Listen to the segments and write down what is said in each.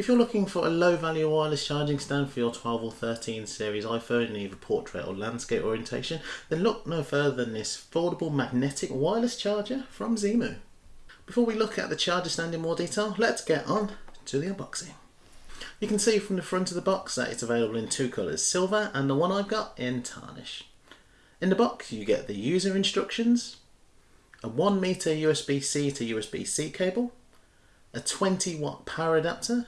If you're looking for a low value wireless charging stand for your 12 or 13 series iPhone in either portrait or landscape orientation, then look no further than this foldable magnetic wireless charger from Zemu. Before we look at the charger stand in more detail, let's get on to the unboxing. You can see from the front of the box that it's available in two colours, silver and the one I've got in tarnish. In the box you get the user instructions, a 1 meter USB-C to USB-C cable, a 20 watt power adapter,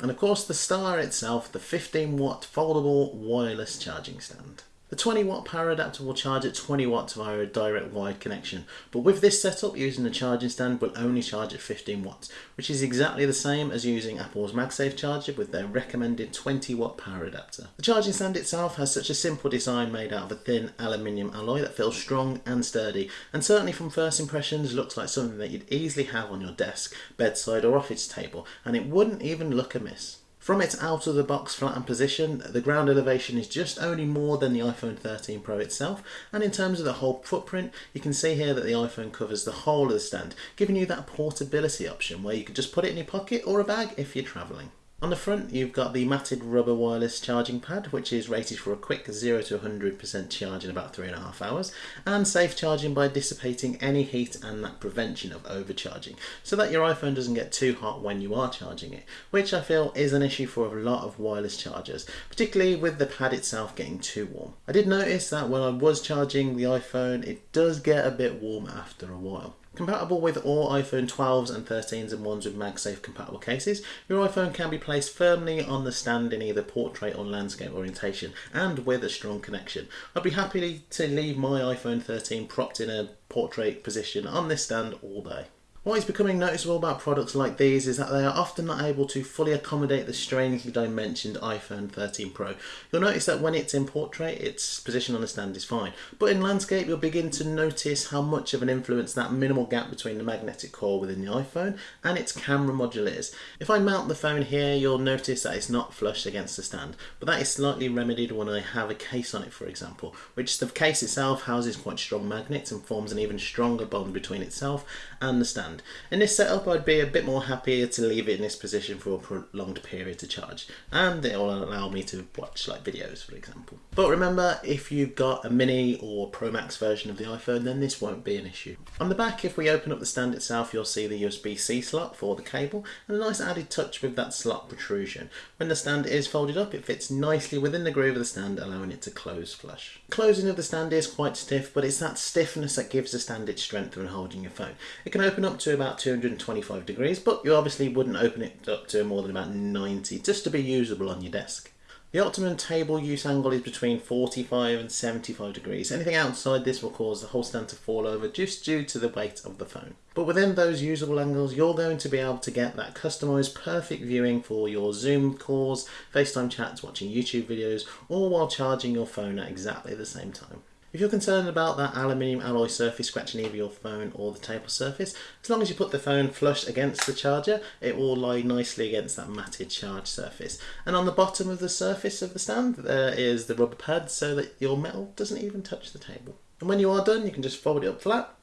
and of course the Star itself, the 15 watt foldable wireless charging stand. The 20 watt power adapter will charge at 20 watts via a direct wired connection, but with this setup using the charging stand will only charge at 15 watts, which is exactly the same as using Apple's MagSafe charger with their recommended 20 watt power adapter. The charging stand itself has such a simple design made out of a thin aluminium alloy that feels strong and sturdy, and certainly from first impressions looks like something that you'd easily have on your desk, bedside or office table, and it wouldn't even look amiss. From its out of the box flattened position, the ground elevation is just only more than the iPhone 13 Pro itself, and in terms of the whole footprint, you can see here that the iPhone covers the whole of the stand, giving you that portability option where you can just put it in your pocket or a bag if you're travelling. On the front you've got the matted rubber wireless charging pad which is rated for a quick 0 to 100% charge in about 3.5 hours and safe charging by dissipating any heat and that prevention of overcharging so that your iPhone doesn't get too hot when you are charging it which I feel is an issue for a lot of wireless chargers particularly with the pad itself getting too warm. I did notice that when I was charging the iPhone it does get a bit warm after a while. Compatible with all iPhone 12s and 13s and ones with MagSafe compatible cases, your iPhone can be placed firmly on the stand in either portrait or landscape orientation and with a strong connection. I'd be happy to leave my iPhone 13 propped in a portrait position on this stand all day. What is becoming noticeable about products like these is that they are often not able to fully accommodate the strangely dimensioned iPhone 13 Pro. You'll notice that when it's in portrait, its position on the stand is fine, but in landscape you'll begin to notice how much of an influence that minimal gap between the magnetic core within the iPhone and its camera module is. If I mount the phone here, you'll notice that it's not flush against the stand, but that is slightly remedied when I have a case on it, for example, which the case itself houses quite strong magnets and forms an even stronger bond between itself and the stand In this setup I'd be a bit more happier to leave it in this position for a prolonged period to charge and it will allow me to watch like videos for example. But remember if you've got a mini or Pro Max version of the iPhone then this won't be an issue. On the back if we open up the stand itself you'll see the USB-C slot for the cable and a nice added touch with that slot protrusion. When the stand is folded up it fits nicely within the groove of the stand allowing it to close flush. Closing of the stand is quite stiff but it's that stiffness that gives the stand its strength when holding your phone. It can open up to about 225 degrees, but you obviously wouldn't open it up to more than about 90 just to be usable on your desk. The optimum table use angle is between 45 and 75 degrees. Anything outside this will cause the whole stand to fall over just due to the weight of the phone. But within those usable angles, you're going to be able to get that customized perfect viewing for your Zoom calls, FaceTime chats, watching YouTube videos, or while charging your phone at exactly the same time. If you're concerned about that aluminium alloy surface scratching either your phone or the table surface, as long as you put the phone flush against the charger, it will lie nicely against that matted charge surface. And on the bottom of the surface of the stand, there is the rubber pad so that your metal doesn't even touch the table. And when you are done, you can just fold it up flat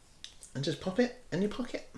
and just pop it in your pocket.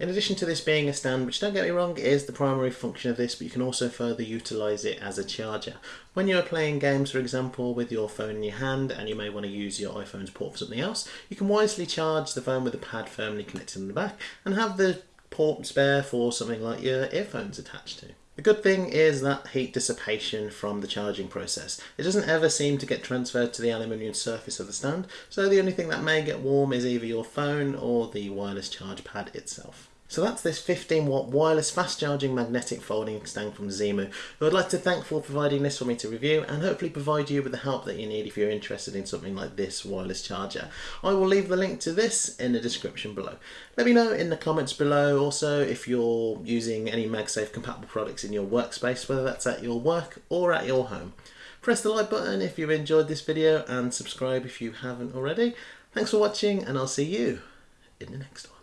In addition to this being a stand, which don't get me wrong, is the primary function of this, but you can also further utilise it as a charger. When you're playing games, for example, with your phone in your hand and you may want to use your iPhone's port for something else, you can wisely charge the phone with the pad firmly connected in the back and have the port spare for something like your earphones attached to. The good thing is that heat dissipation from the charging process. It doesn't ever seem to get transferred to the aluminium surface of the stand, so the only thing that may get warm is either your phone or the wireless charge pad itself. So that's this 15 watt wireless fast charging magnetic folding stand from Zemu, who I'd like to thank for providing this for me to review and hopefully provide you with the help that you need if you're interested in something like this wireless charger. I will leave the link to this in the description below. Let me know in the comments below also if you're using any MagSafe compatible products in your workspace, whether that's at your work or at your home. Press the like button if you've enjoyed this video and subscribe if you haven't already. Thanks for watching and I'll see you in the next one.